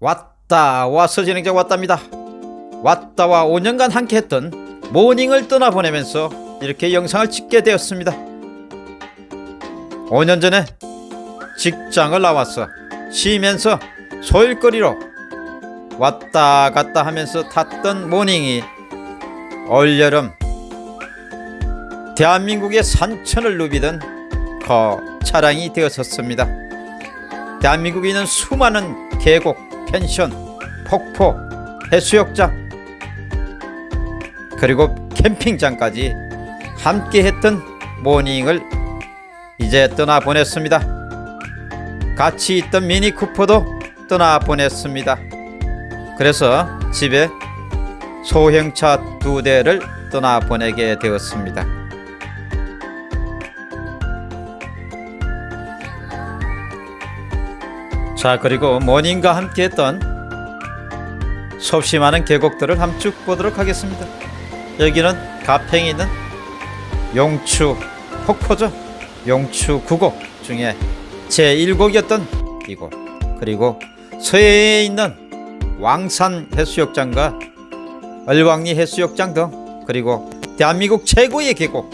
왔다 와서 진행자 왔답니다. 왔다와 5년간 함께했던 모닝을 떠나보내면서 이렇게 영상을 찍게 되었습니다. 5년 전에 직장을 나와서 쉬면서 소일거리로 왔다 갔다 하면서 탔던 모닝이 올여름 대한민국의 산천을 누비던 그 차량이 되었었습니다. 대한민국에 있는 수많은 계곡, 펜션, 폭포, 해수욕장 그리고 캠핑장까지 함께 했던 모닝을 이제 떠나보냈습니다. 같이 있던 미니 쿠퍼도 떠나보냈습니다. 그래서 집에 소형차 두 대를 떠나보내게 되었습니다 자 그리고 모닝과 함께 했던 수없이 많은 계곡들을 함 쭉 보도록 하겠습니다. 여기는 가평에 있는 용추 폭포죠? 용추 9곡 중에 제1곡이었던 이곳. 그리고 서해에 있는 왕산 해수욕장과 얼왕리 해수욕장 등 그리고 대한민국 최고의 계곡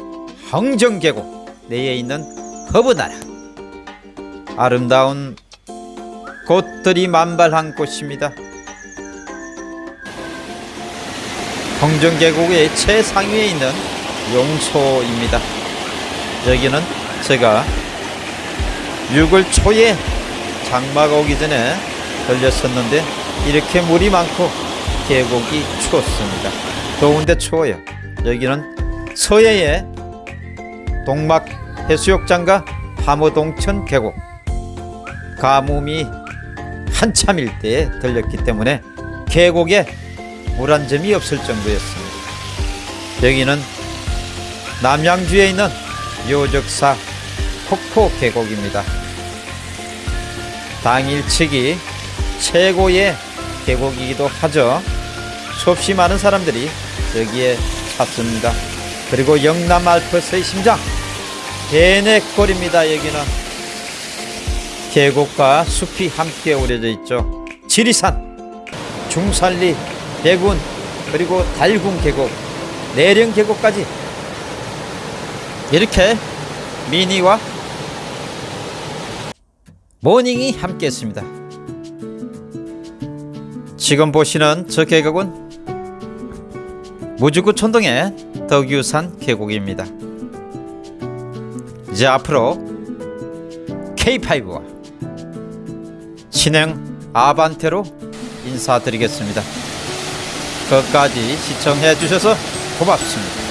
황정계곡 내에 있는 허브나라. 아름다운 곳들이 만발한 곳입니다 황정계곡의 최상위에 있는 용소입니다 여기는 제가 6월 초에 장마가 오기 전에 들렸었는데 이렇게 물이 많고 계곡이 추웠습니다. 더운데 추워요. 여기는 서해의 동막 해수욕장과 함어동천 계곡 가뭄이 한참일 때에 들렸기 때문에 계곡에 물 한 점이 없을 정도였습니다. 여기는 남양주에 있는 요적사 폭포 계곡입니다. 당일치기 최고의 계곡이기도 하죠. 수없이 많은 사람들이 여기에 찾습니다. 그리고 영남 알프스의 심장 대내골입니다. 여기는 계곡과 숲이 함께 오려져 있죠. 지리산, 중산리, 대군 그리고 달군 계곡, 내령 계곡까지 이렇게 미니와 모닝이 함께 했습니다. 지금 보시는 저 계곡은 무주구 촌동의 덕유산 계곡입니다. 이제 앞으로 K5와 진행 아반떼로 인사드리겠습니다. 끝까지 시청해 주셔서 고맙습니다.